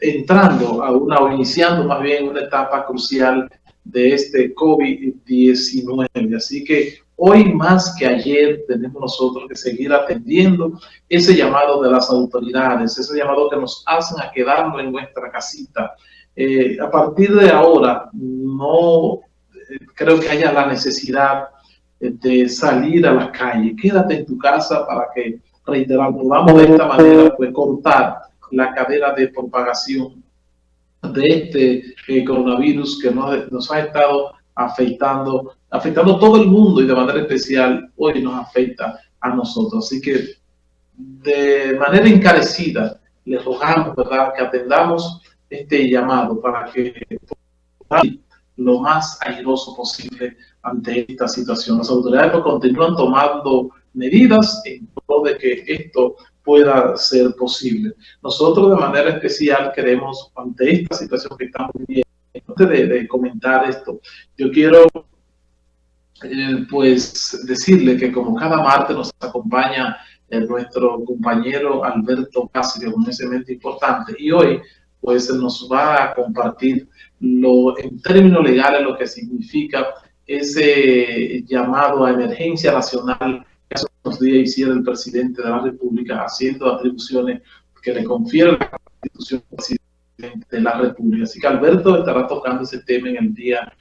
entrando a una, o iniciando más bien una etapa crucial de este COVID-19. Así que hoy más que ayer tenemos nosotros que seguir atendiendo ese llamado de las autoridades, ese llamado que nos hacen a quedarnos en nuestra casita. Eh, a partir de ahora, no eh, creo que haya la necesidad de salir a la calle. Quédate en tu casa para que, reiteramos, podamos de esta manera pues, cortar la cadena de propagación de este eh, coronavirus que nos, ha estado afectando, afectando todo el mundo y de manera especial hoy nos afecta a nosotros. Así que de manera encarecida les rogamos ¿verdad? que atendamos este llamado para que lo más airoso posible ante esta situación. Las autoridades continúan tomando medidas en pro de que esto pueda ser posible. Nosotros de manera especial queremos, ante esta situación que estamos viviendo, antes de, comentar esto, yo quiero eh, pues decirle que como cada martes nos acompaña eh, nuestro compañero Alberto Cáceres, un mente importante, y hoy pues nos va a compartir lo, en términos legales lo que significa ese llamado a emergencia nacional unos días hiciera el presidente de la República haciendo atribuciones que le confiere la Constitución de la República. Así que Alberto estará tocando ese tema en el día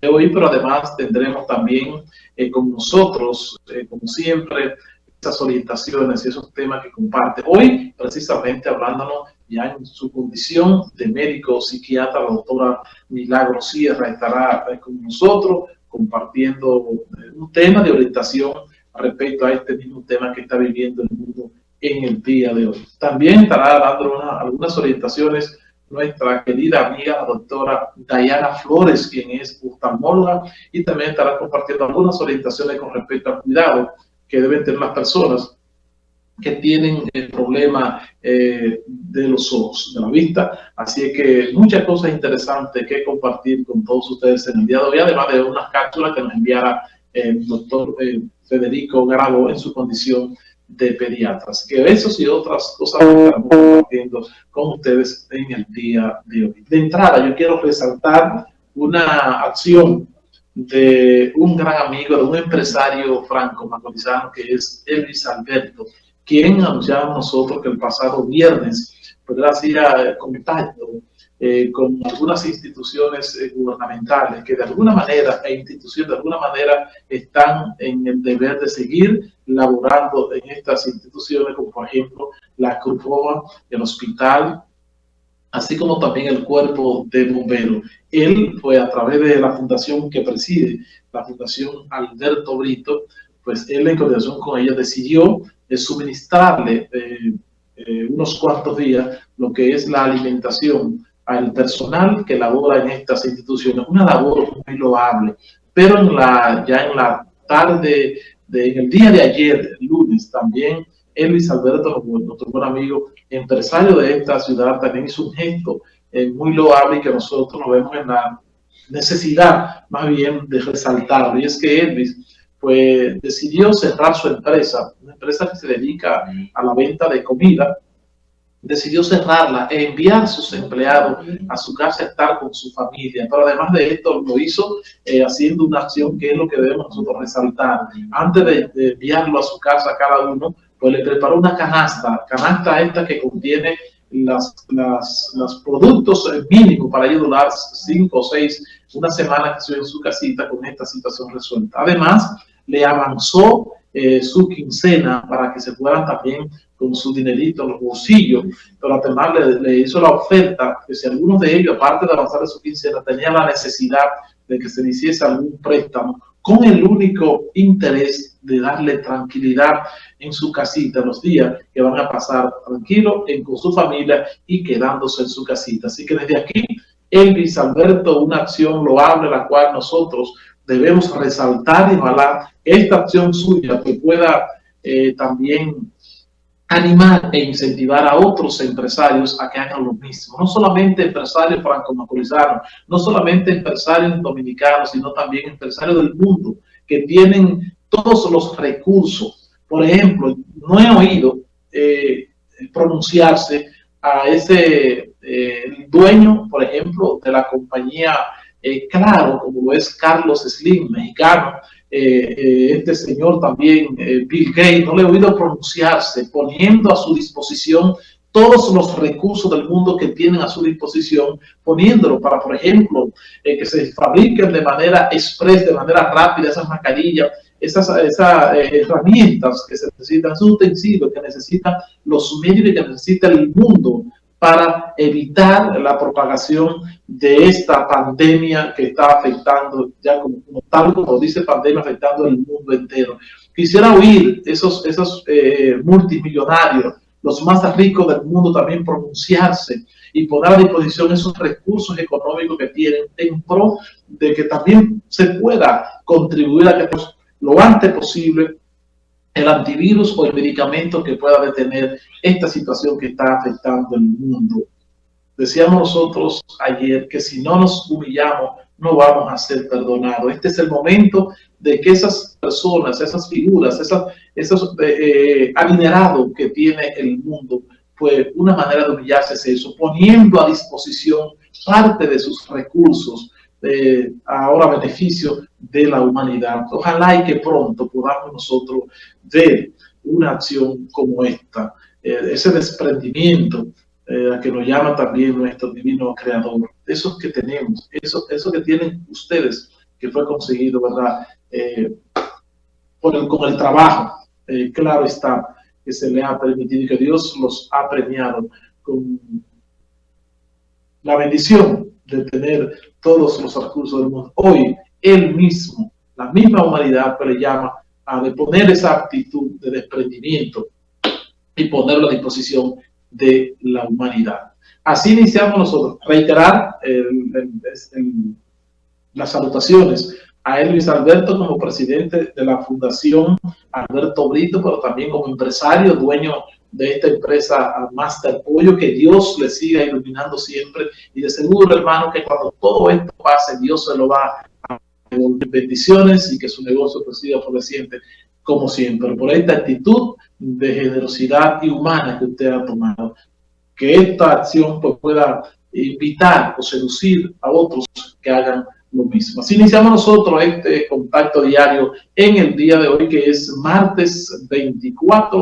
de hoy, pero además tendremos también eh, con nosotros, eh, como siempre, esas orientaciones y esos temas que comparte. Hoy, precisamente hablándonos ya en su condición de médico psiquiatra, la doctora Milagro Sierra estará eh, con nosotros compartiendo eh, un tema de orientación respecto a este mismo tema que está viviendo el mundo en el día de hoy. También estará dando algunas orientaciones nuestra querida amiga, la doctora Diana Flores, quien es oftalmóloga, y también estará compartiendo algunas orientaciones con respecto al cuidado que deben tener las personas que tienen el problema eh, de los ojos, de la vista. Así que muchas cosas interesantes que compartir con todos ustedes en el día de hoy, además de unas cápsulas que nos enviara el doctor eh, Federico Grabo en su condición de pediatra. Así que esos y otras cosas que estamos compartiendo con ustedes en el día de hoy. De entrada, yo quiero resaltar una acción de un gran amigo, de un empresario franco macorizano que es Elvis Alberto, quien anunciaba nosotros que el pasado viernes pues, hacía contacto eh, con algunas instituciones eh, gubernamentales que de alguna manera, e instituciones de alguna manera están en el deber de seguir laborando en estas instituciones, como por ejemplo la Cruz Roja, el hospital, así como también el cuerpo de bomberos. Él, fue a través de la fundación que preside, la Fundación Alberto Brito, pues él en coordinación con ella decidió eh, suministrarle eh, unos cuantos días lo que es la alimentación al personal que labora en estas instituciones, una labor muy loable, pero en la, ya en la tarde, de, en el día de ayer, lunes, también Elvis Alberto, nuestro buen amigo, empresario de esta ciudad, también hizo un gesto eh, muy loable y que nosotros nos vemos en la necesidad más bien de resaltarlo. Y es que Elvis pues, decidió cerrar su empresa, una empresa que se dedica a la venta de comida, decidió cerrarla e enviar a sus empleados a su casa a estar con su familia. Pero además de esto, lo hizo eh, haciendo una acción que es lo que debemos nosotros resaltar. Antes de, de enviarlo a su casa a cada uno, pues le preparó una canasta, canasta esta que contiene las, las, los productos mínimos para ayudar cinco o seis, una semana que estuvo en su casita con esta situación resuelta. Además, le avanzó eh, su quincena para que se puedan también con su dinerito en los bolsillos, pero además le, le, hizo la oferta que si alguno de ellos, aparte de avanzar de su quincena, tenía la necesidad de que se le hiciese algún préstamo, con el único interés de darle tranquilidad en su casita los días que van a pasar tranquilo en, con su familia y quedándose en su casita. Así que desde aquí, Elvis Alberto, una acción loable la cual nosotros debemos resaltar y ojalá esta acción suya que pueda eh, también animar e incentivar a otros empresarios a que hagan lo mismo. No solamente empresarios franco-macorizanos, no solamente empresarios dominicanos, sino también empresarios del mundo que tienen todos los recursos. Por ejemplo, no he oído eh, pronunciarse a ese eh, dueño, por ejemplo, de la compañía eh, Claro, como es Carlos Slim, mexicano, este señor también, Bill Gates, no le he oído pronunciarse, poniendo a su disposición todos los recursos del mundo que tienen a su disposición, poniéndolo para, por ejemplo, que se fabriquen de manera express, de manera rápida esas mascarillas, esas, esas eh, herramientas que se necesitan, esos utensilios que necesitan los medios y que necesita el mundo para evitar la propagación de esta pandemia que está afectando, ya como, tal como dice pandemia, afectando el mundo entero. Quisiera oír esos, esos eh, multimillonarios, los más ricos del mundo también pronunciarse y poner a disposición esos recursos económicos que tienen en pro de que también se pueda contribuir a que lo antes posible el antivirus o el medicamento que pueda detener esta situación que está afectando el mundo. Decíamos nosotros ayer que si no nos humillamos, no vamos a ser perdonados. Este es el momento de que esas personas, esas figuras, esas, esos eh, adinerados que tiene el mundo, pues una manera de humillarse es eso, poniendo a disposición parte de sus recursos, eh, ahora beneficio de la humanidad. Ojalá y que pronto podamos nosotros ver una acción como esta, eh, ese desprendimiento eh, a que nos llama también nuestro divino creador, esos que tenemos, eso, eso que tienen ustedes, que fue conseguido, ¿verdad? Por el, con el trabajo, claro está, que se le ha permitido y que Dios los ha premiado con la bendición de tener todos los recursos del mundo. Hoy, él mismo, la misma humanidad, le llama a de poner esa actitud de desprendimiento y ponerlo a disposición de la humanidad. Así iniciamos nosotros. Reiterar las salutaciones a Luis Alberto como presidente de la Fundación Alberto Brito, pero también como empresario, dueño de esta empresa Master Pollo, que Dios le siga iluminando siempre y de seguro, hermano, que cuando todo esto pase, Dios se lo va a bendiciones y que su negocio pues, siga floreciente como siempre, por esta actitud de generosidad y humana que usted ha tomado. Que esta acción pues, pueda invitar o seducir a otros que hagan lo mismo. Así iniciamos nosotros este contacto diario en el día de hoy, que es martes 24 de